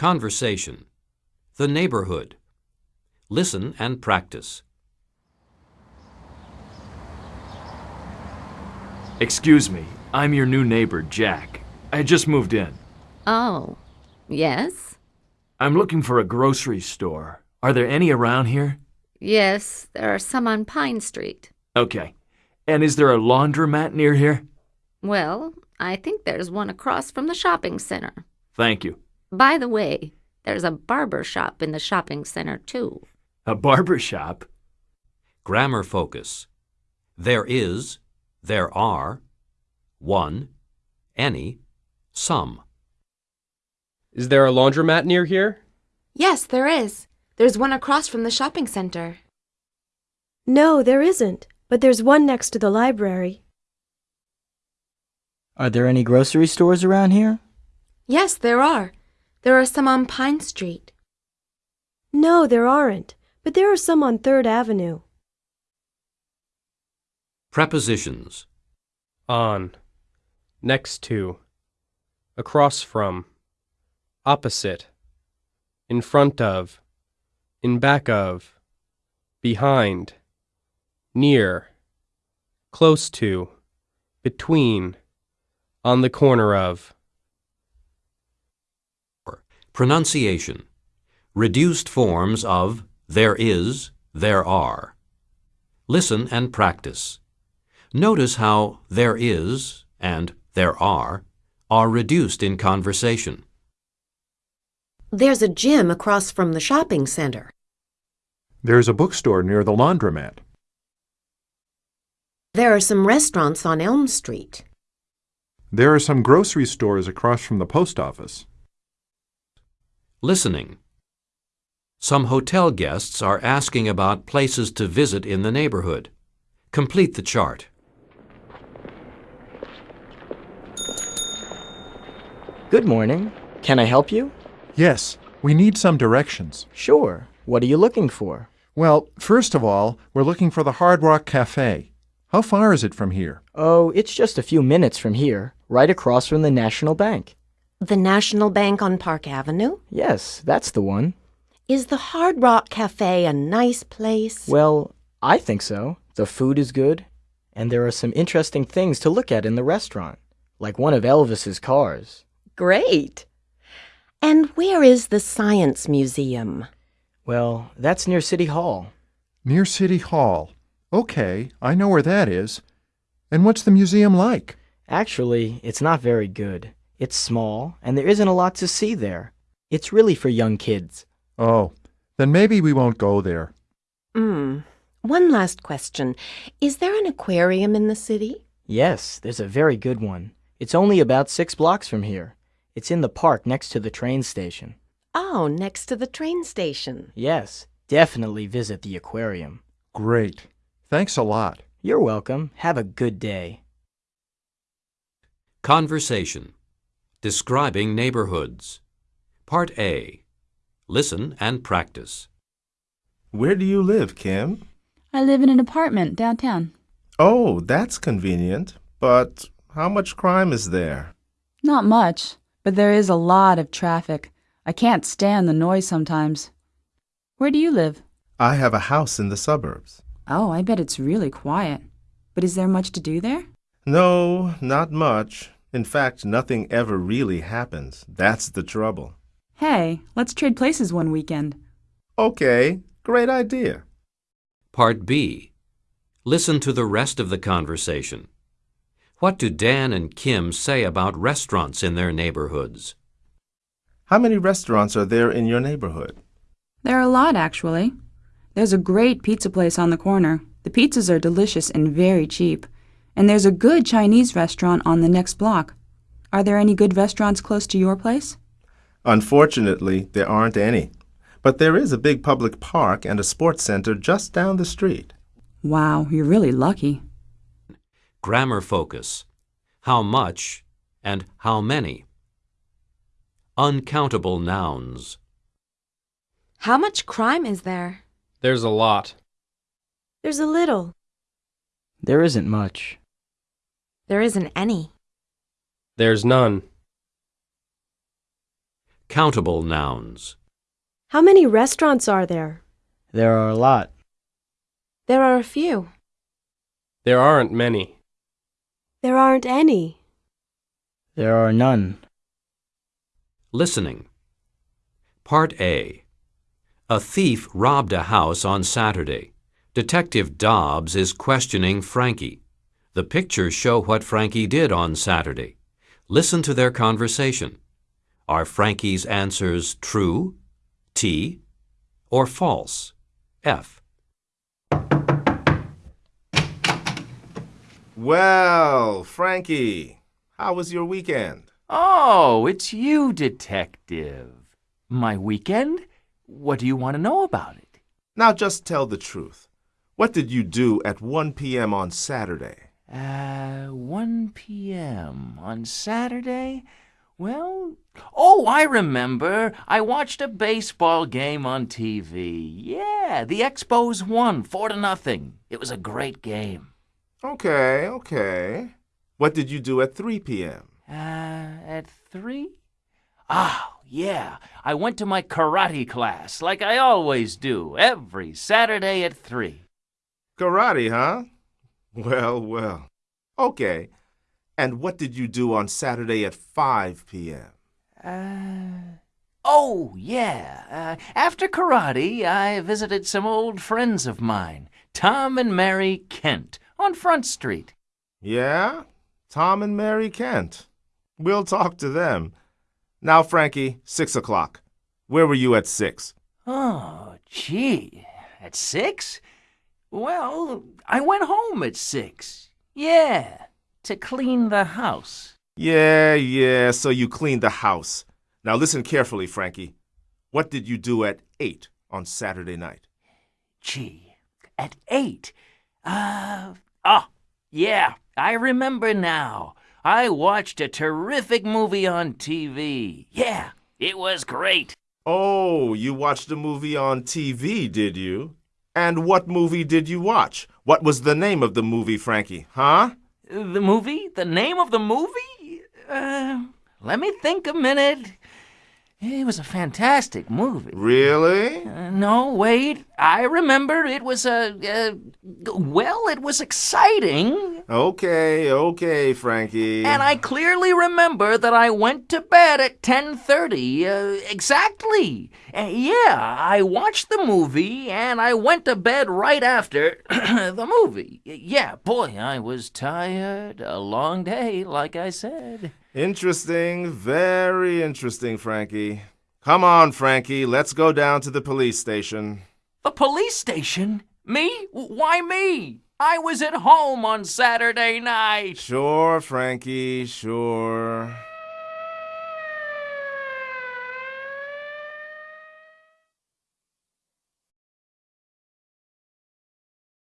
Conversation. The neighborhood. Listen and practice. Excuse me, I'm your new neighbor, Jack. I just moved in. Oh, yes? I'm looking for a grocery store. Are there any around here? Yes, there are some on Pine Street. Okay. And is there a laundromat near here? Well, I think there's one across from the shopping center. Thank you. By the way, there's a barber shop in the shopping center, too. A barber shop? Grammar focus. There is, there are, one, any, some. Is there a laundromat near here? Yes, there is. There's one across from the shopping center. No, there isn't, but there's one next to the library. Are there any grocery stores around here? Yes, there are. There are some on Pine Street. No, there aren't, but there are some on Third Avenue. Prepositions. On. Next to. Across from. Opposite. In front of. In back of. Behind. Near. Close to. Between. On the corner of. Pronunciation. Reduced forms of there is, there are. Listen and practice. Notice how there is and there are are reduced in conversation. There's a gym across from the shopping center. There's a bookstore near the laundromat. There are some restaurants on Elm Street. There are some grocery stores across from the post office. Listening. Some hotel guests are asking about places to visit in the neighborhood. Complete the chart. Good morning. Can I help you? Yes, we need some directions. Sure. What are you looking for? Well, first of all, we're looking for the Hard Rock Cafe. How far is it from here? Oh, it's just a few minutes from here, right across from the National Bank. The National Bank on Park Avenue? Yes, that's the one. Is the Hard Rock Cafe a nice place? Well, I think so. The food is good, and there are some interesting things to look at in the restaurant, like one of Elvis's cars. Great. And where is the Science Museum? Well, that's near City Hall. Near City Hall. Okay, I know where that is. And what's the museum like? Actually, it's not very good. It's small, and there isn't a lot to see there. It's really for young kids. Oh, then maybe we won't go there. Hmm. One last question. Is there an aquarium in the city? Yes, there's a very good one. It's only about six blocks from here. It's in the park next to the train station. Oh, next to the train station. Yes, definitely visit the aquarium. Great. Thanks a lot. You're welcome. Have a good day. Conversation. Describing neighborhoods. Part A. Listen and practice. Where do you live, Kim? I live in an apartment downtown. Oh, that's convenient. But how much crime is there? Not much, but there is a lot of traffic. I can't stand the noise sometimes. Where do you live? I have a house in the suburbs. Oh, I bet it's really quiet. But is there much to do there? No, not much. In fact, nothing ever really happens. That's the trouble. Hey, let's trade places one weekend. Okay, great idea. Part B. Listen to the rest of the conversation. What do Dan and Kim say about restaurants in their neighborhoods? How many restaurants are there in your neighborhood? There are a lot, actually. There's a great pizza place on the corner. The pizzas are delicious and very cheap. And there's a good Chinese restaurant on the next block. Are there any good restaurants close to your place? Unfortunately, there aren't any. But there is a big public park and a sports center just down the street. Wow, you're really lucky. Grammar focus. How much and how many. Uncountable nouns. How much crime is there? There's a lot. There's a little. There isn't much. There isn't any. There's none. Countable nouns. How many restaurants are there? There are a lot. There are a few. There aren't many. There aren't any. There are none. Listening. Part A. A thief robbed a house on Saturday. Detective Dobbs is questioning Frankie. The pictures show what Frankie did on Saturday. Listen to their conversation. Are Frankie's answers true, T, or false, F? Well, Frankie, how was your weekend? Oh, it's you, Detective. My weekend? What do you want to know about it? Now just tell the truth. What did you do at 1 p.m. on Saturday? Uh, 1 p.m. on Saturday? Well, oh, I remember. I watched a baseball game on TV. Yeah, the Expos won 4 to nothing. It was a great game. Okay, okay. What did you do at 3 p.m.? Uh, at 3? Oh, yeah. I went to my karate class, like I always do, every Saturday at 3. Karate, huh? Well, well. Okay. And what did you do on Saturday at 5 p.m.? Uh, oh, yeah. Uh, after karate, I visited some old friends of mine, Tom and Mary Kent, on Front Street. Yeah? Tom and Mary Kent. We'll talk to them. Now, Frankie, 6 o'clock. Where were you at 6? Oh, gee. At 6? Well, I went home at 6. Yeah, to clean the house. Yeah, yeah, so you cleaned the house. Now listen carefully, Frankie. What did you do at 8 on Saturday night? Gee, at 8? Uh, oh, yeah, I remember now. I watched a terrific movie on TV. Yeah, it was great. Oh, you watched a movie on TV, did you? And what movie did you watch? What was the name of the movie, Frankie? Huh? The movie? The name of the movie? Uh, let me think a minute. It was a fantastic movie. Really? Uh, no, wait. I remember it was a. Uh, well, it was exciting. Okay, okay, Frankie. And I clearly remember that I went to bed at 10:30 uh, exactly. Uh, yeah, I watched the movie and I went to bed right after the movie. Yeah, boy, I was tired. A long day, like I said. Interesting, very interesting, Frankie. Come on, Frankie, let's go down to the police station. The police station? Me? Why me? I was at home on Saturday night. Sure, Frankie, sure.